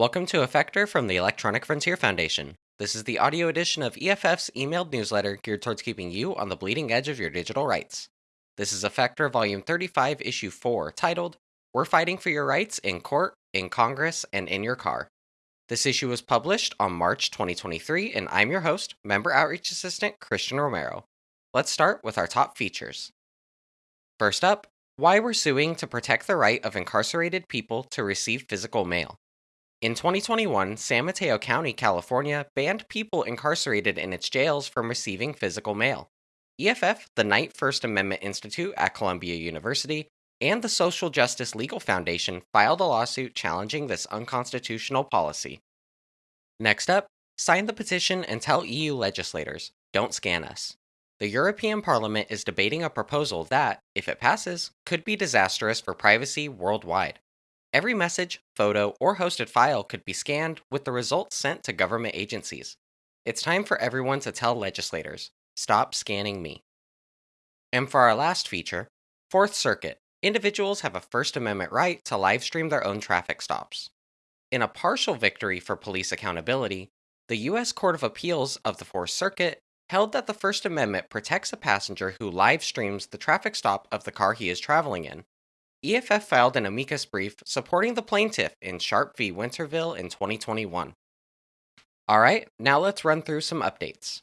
Welcome to Effector from the Electronic Frontier Foundation. This is the audio edition of EFF's emailed newsletter geared towards keeping you on the bleeding edge of your digital rights. This is Effector Volume 35, Issue 4, titled We're Fighting for Your Rights in Court, in Congress, and in Your Car. This issue was published on March 2023, and I'm your host, Member Outreach Assistant Christian Romero. Let's start with our top features. First up, why we're suing to protect the right of incarcerated people to receive physical mail. In 2021, San Mateo County, California banned people incarcerated in its jails from receiving physical mail. EFF, the Knight First Amendment Institute at Columbia University, and the Social Justice Legal Foundation filed a lawsuit challenging this unconstitutional policy. Next up, sign the petition and tell EU legislators don't scan us. The European Parliament is debating a proposal that, if it passes, could be disastrous for privacy worldwide. Every message, photo, or hosted file could be scanned with the results sent to government agencies. It's time for everyone to tell legislators stop scanning me. And for our last feature, Fourth Circuit individuals have a First Amendment right to livestream their own traffic stops. In a partial victory for police accountability, the U.S. Court of Appeals of the Fourth Circuit held that the First Amendment protects a passenger who livestreams the traffic stop of the car he is traveling in. EFF filed an amicus brief supporting the plaintiff in Sharp v. Winterville in 2021. Alright, now let's run through some updates.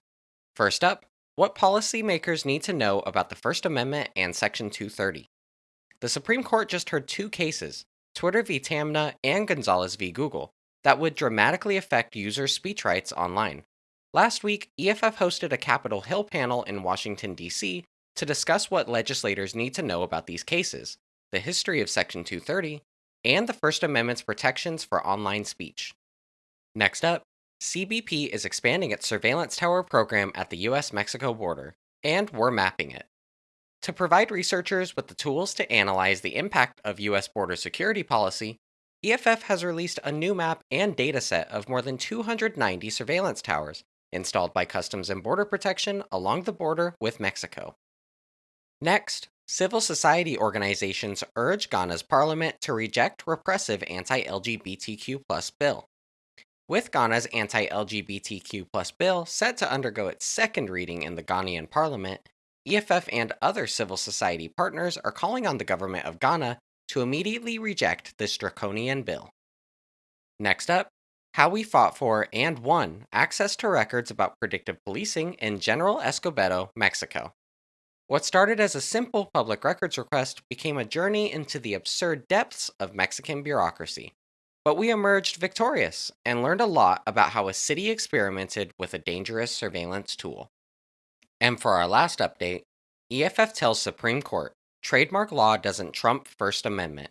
First up, what policymakers need to know about the First Amendment and Section 230. The Supreme Court just heard two cases, Twitter v. Taamneh and Gonzalez v. Google, that would dramatically affect users' speech rights online. Last week, EFF hosted a Capitol Hill panel in Washington, D.C. to discuss what legislators need to know about these cases, the history of Section 230, and the First Amendment's protections for online speech. Next up, CBP is expanding its surveillance tower program at the US Mexico border, and we're mapping it. To provide researchers with the tools to analyze the impact of US border security policy, EFF has released a new map and dataset of more than 290 surveillance towers installed by Customs and Border Protection along the border with Mexico. Next, civil society organizations urge Ghana's parliament to reject repressive anti-LGBTQ bill. With Ghana's anti-LGBTQ bill set to undergo its second reading in the Ghanaian parliament, EFF and other civil society partners are calling on the government of Ghana to immediately reject this draconian bill. Next up, how we fought for and won access to records about predictive policing in General Escobedo, Mexico. What started as a simple public records request became a journey into the absurd depths of Mexican bureaucracy. But we emerged victorious and learned a lot about how a city experimented with a dangerous surveillance tool. And for our last update, EFF tells Supreme Court trademark law doesn't trump First Amendment.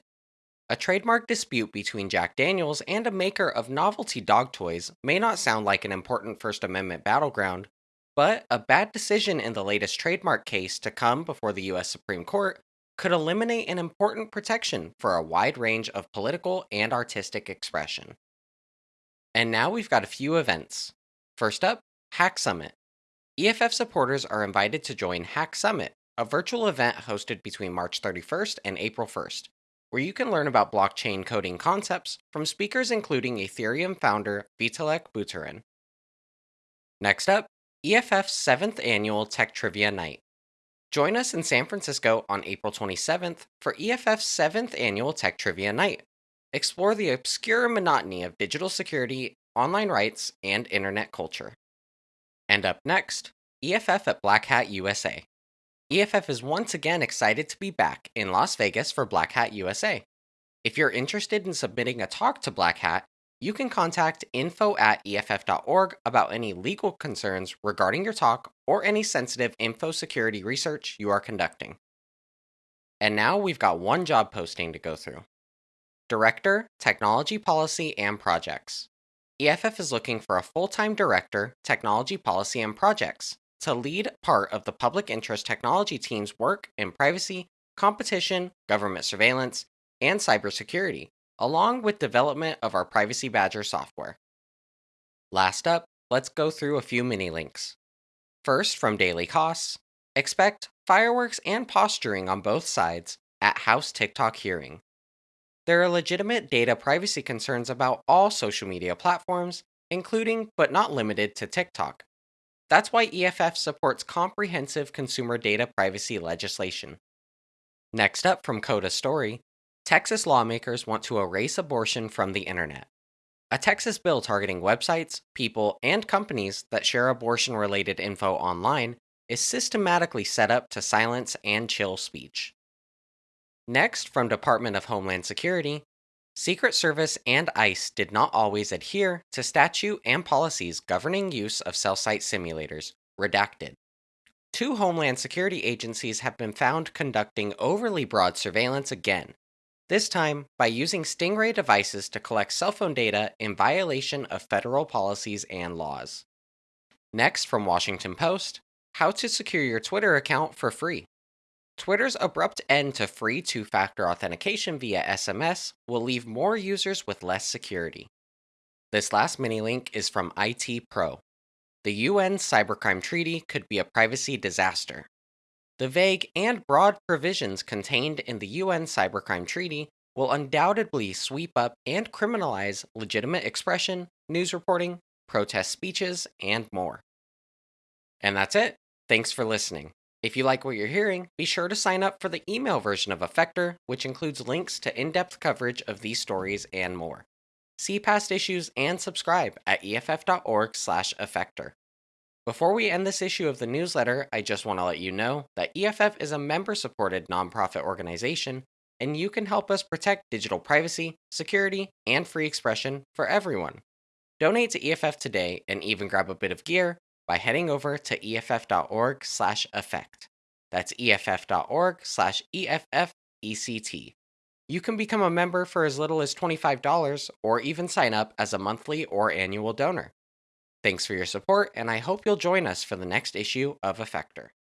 A trademark dispute between Jack Daniels and a maker of novelty dog toys may not sound like an important First Amendment battleground, but a bad decision in the latest trademark case to come before the US Supreme Court could eliminate an important protection for a wide range of political and artistic expression. And now we've got a few events. First up, Hack Summit. EFF supporters are invited to join Hack Summit, a virtual event hosted between March 31st and April 1st where you can learn about blockchain coding concepts from speakers including Ethereum founder Vitalik Buterin. Next up, EFF's 7th annual Tech Trivia Night. Join us in San Francisco on April 27th for EFF's 7th annual Tech Trivia Night. Explore the obscure monotony of digital security, online rights, and internet culture. And up next, EFF at Black Hat USA. EFF is once again excited to be back in Las Vegas for Black Hat USA. If you're interested in submitting a talk to Black Hat, you can contact info at EFF.org about any legal concerns regarding your talk or any sensitive info security research you are conducting. And now we've got one job posting to go through Director, Technology Policy and Projects. EFF is looking for a full time director, Technology Policy and Projects to lead part of the public interest technology team's work in privacy, competition, government surveillance, and cybersecurity, along with development of our Privacy Badger software. Last up, let's go through a few mini links. First, from Daily Kos, expect fireworks and posturing on both sides at House TikTok hearing. There are legitimate data privacy concerns about all social media platforms, including but not limited to TikTok. That's why EFF supports comprehensive consumer data privacy legislation. Next up from Coda Story Texas lawmakers want to erase abortion from the internet. A Texas bill targeting websites, people, and companies that share abortion related info online is systematically set up to silence and chill speech. Next, from Department of Homeland Security, Secret Service and ICE did not always adhere to statute and policies governing use of cell site simulators, redacted. Two Homeland Security agencies have been found conducting overly broad surveillance again, this time by using Stingray devices to collect cell phone data in violation of federal policies and laws. Next, from Washington Post, how to secure your Twitter account for free. Twitter's abrupt end to free two factor authentication via SMS will leave more users with less security. This last mini link is from IT Pro. The UN Cybercrime Treaty could be a privacy disaster. The vague and broad provisions contained in the UN Cybercrime Treaty will undoubtedly sweep up and criminalize legitimate expression, news reporting, protest speeches, and more. And that's it. Thanks for listening. If you like what you're hearing, be sure to sign up for the email version of Effector, which includes links to in depth coverage of these stories and more. See past issues and subscribe at eff.org/slash effector. Before we end this issue of the newsletter, I just want to let you know that EFF is a member supported nonprofit organization, and you can help us protect digital privacy, security, and free expression for everyone. Donate to EFF today and even grab a bit of gear by heading over to eff.org slash effect. That's eff.org slash EFFECT. You can become a member for as little as $25 or even sign up as a monthly or annual donor. Thanks for your support, and I hope you'll join us for the next issue of Effector.